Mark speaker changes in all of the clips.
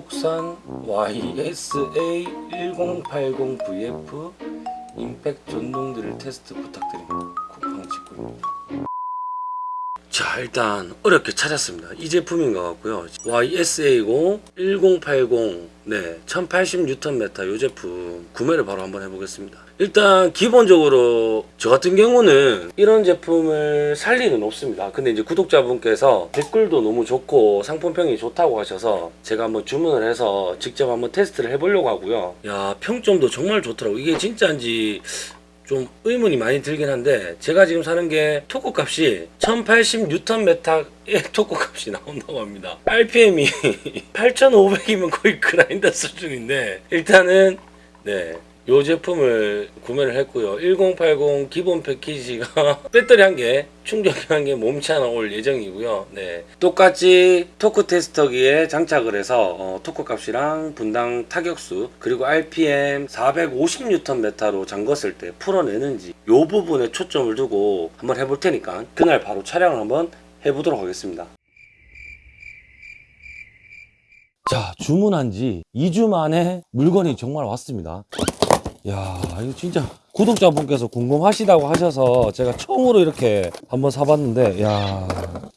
Speaker 1: 국산 YSA 1080VF 임팩 전동드릴 테스트 부탁드립니다. 쿠팡 직구입니다. 자 일단 어렵게 찾았습니다. 이 제품인 것 같고요. YSA고 1080 네 1080Nm 이 제품 구매를 바로 한번 해보겠습니다. 일단 기본적으로 저 같은 경우는 이런 제품을 살 리는 없습니다. 근데 이제 구독자분께서 댓글도 너무 좋고 상품평이 좋다고 하셔서 제가 한번 주문을 해서 직접 한번 테스트를 해보려고 하고요. 야 평점도 정말 좋더라고. 이게 진짜인지 좀 의문이 많이 들긴 한데 제가 지금 사는 게 토크 값이 1080Nm의 토크 값이 나온다고 합니다 RPM이 8500이면 거의 그라인더 수준인데 일단은 네. 요 제품을 구매를 했고요. 1080 기본 패키지가 배터리 한 개 충전기 한 개 몸체 하나 올 예정이고요. 네. 똑같이 토크 테스터기에 장착을 해서 어, 토크 값이랑 분당 타격수 그리고 RPM 450Nm로 잠궜을 때 풀어내는지 요 부분에 초점을 두고 한번 해볼 테니까 그날 바로 촬영을 한번 해보도록 하겠습니다. 자 주문한 지 2주 만에 물건이 정말 왔습니다 야 이거 진짜 구독자분께서 궁금하시다고 하셔서 제가 처음으로 이렇게 한번 사봤는데 야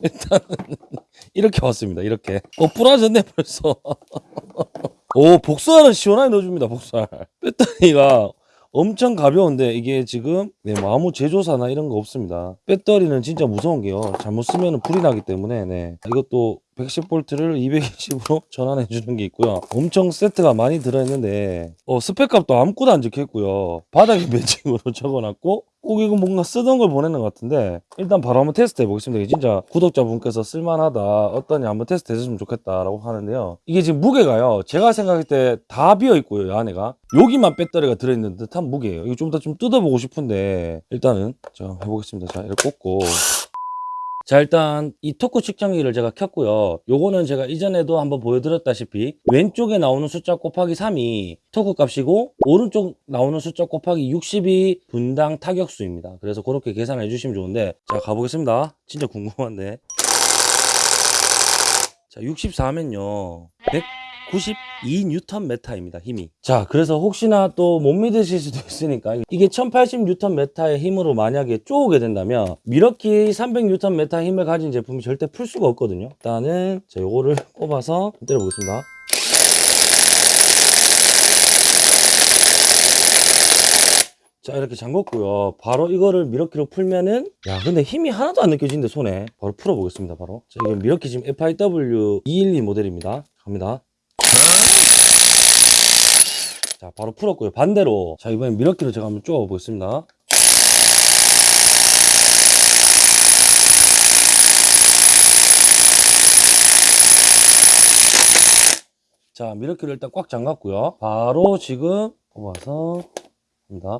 Speaker 1: 일단은 이렇게 왔습니다 이렇게. 어 부러졌네 벌써. 오 복수알은 시원하게 넣어줍니다 복수알. 배터리가 엄청 가벼운데 이게 지금 네, 뭐 아무 제조사나 이런 거 없습니다. 배터리는 진짜 무서운 게요. 잘못 쓰면 불이 나기 때문에 네. 이것도 110V를 220으로 전환해 주는 게 있고요. 엄청 세트가 많이 들어있는데 어, 스펙값도 아무것도 안 적혀있고요. 바닥에 매칭으로 적어놨고 꼭 이거 뭔가 쓰던 걸 보내는 것 같은데 일단 바로 한번 테스트 해보겠습니다. 진짜 구독자분께서 쓸만하다 어떠냐 한번 테스트 해줬으면 좋겠다라고 하는데요. 이게 지금 무게가요. 제가 생각할 때 다 비어있고요 이 안에가. 여기만 배터리가 들어있는 듯한 무게예요. 이거 좀 더 좀 뜯어보고 싶은데 일단은 자 해보겠습니다. 자 이렇게 꽂고 자 일단 이 토크 측정기를 제가 켰고요. 요거는 제가 이전에도 한번 보여드렸다시피 왼쪽에 나오는 숫자 곱하기 3이 토크 값이고 오른쪽 나오는 숫자 곱하기 60이 분당 타격수입니다. 그래서 그렇게 계산해 주시면 좋은데 자 가보겠습니다. 진짜 궁금한데. 자 64면요 192Nm입니다 힘이. 자 그래서 혹시나 또 못 믿으실 수도 있으니까 이게 1080Nm의 힘으로 만약에 쪼오게 된다면 밀워키 300Nm 힘을 가진 제품이 절대 풀 수가 없거든요. 일단은 자 요거를 꼽아서 때려 보겠습니다. 자 이렇게 잠궜고요. 바로 이거를 밀워키로 풀면은 야 근데 힘이 하나도 안 느껴지는데 손에. 바로 풀어보겠습니다 바로. 자 이게 밀워키 지금 FIW 212 모델입니다. 갑니다 자 바로 풀었고요. 반대로. 자 이번엔 미러키로 제가 한번 쪼아 보겠습니다. 자 미러키를 일단 꽉 잠갔고요. 바로 지금 뽑아서 합니다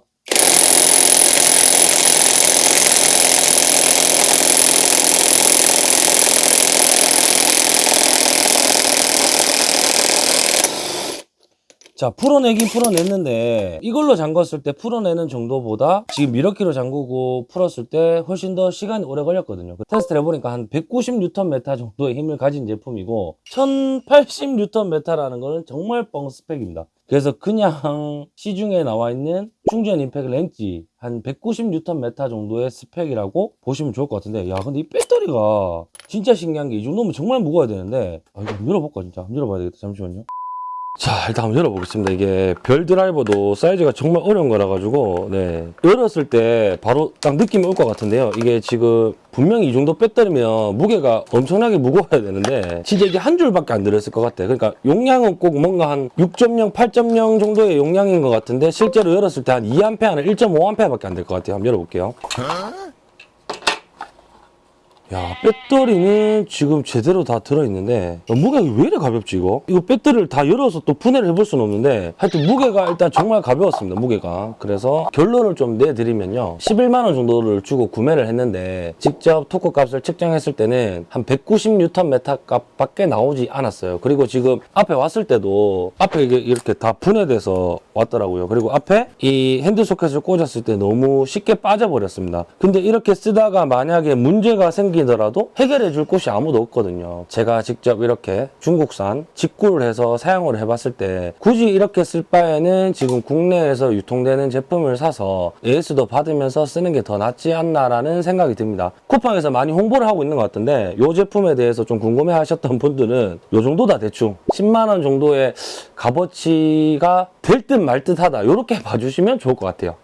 Speaker 1: 자 풀어내긴 풀어냈는데 이걸로 잠궜을 때 풀어내는 정도보다 지금 미러키로 잠그고 풀었을 때 훨씬 더 시간이 오래 걸렸거든요. 그 테스트를 해보니까 한 190Nm 정도의 힘을 가진 제품이고 1080Nm라는 거는 정말 뻥 스펙입니다. 그래서 그냥 시중에 나와 있는 충전 임팩 렌지 한 190Nm 정도의 스펙이라고 보시면 좋을 것 같은데 야 근데 이 배터리가 진짜 신기한 게 이 정도면 정말 무거워야 되는데 아 이거 한번 열어볼까 진짜? 한번 열어봐야 되겠다. 잠시만요 자 일단 한번 열어보겠습니다. 이게 별 드라이버도 사이즈가 정말 어려운 거라 가지고 네. 열었을 때 바로 딱 느낌이 올 것 같은데요. 이게 지금 분명히 이 정도 배터리면 무게가 엄청나게 무거워야 되는데 진짜 이게 한 줄밖에 안 들었을 것 같아 그러니까 용량은 꼭 뭔가 한 6.0 8.0 정도의 용량인 것 같은데 실제로 열었을 때 한 2A나 1.5A밖에 안 될 것 같아요. 한번 열어볼게요 야 배터리는 지금 제대로 다 들어있는데 야, 무게가 왜 이래 가볍지 이거? 이거 배터리를 다 열어서 또 분해를 해볼 수는 없는데 하여튼 무게가 일단 정말 가벼웠습니다 무게가. 그래서 결론을 좀 내드리면요. 11만 원 정도를 주고 구매를 했는데 직접 토크 값을 측정했을 때는 한 190Nm 값밖에 나오지 않았어요. 그리고 지금 앞에 왔을 때도 앞에 이렇게 다 분해돼서 왔더라고요. 그리고 앞에 이 핸드 소켓을 꽂았을 때 너무 쉽게 빠져버렸습니다. 근데 이렇게 쓰다가 만약에 문제가 생기 생기더라도 해결해 줄 곳이 아무도 없거든요. 제가 직접 이렇게 중국산 직구를 해서 사용을 해봤을 때 굳이 이렇게 쓸 바에는 지금 국내에서 유통되는 제품을 사서 AS도 받으면서 쓰는 게 더 낫지 않나라는 생각이 듭니다. 쿠팡에서 많이 홍보를 하고 있는 것 같은데 이 제품에 대해서 좀 궁금해 하셨던 분들은 이 정도다 대충 10만 원 정도의 값어치가 될 듯 말 듯 하다 이렇게 봐주시면 좋을 것 같아요.